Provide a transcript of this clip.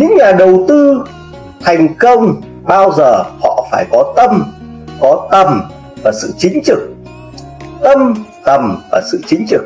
những nhà đầu tư thành công bao giờ họ phải có tâm, có tầm và sự chính trực. Tâm, tầm và sự chính trực.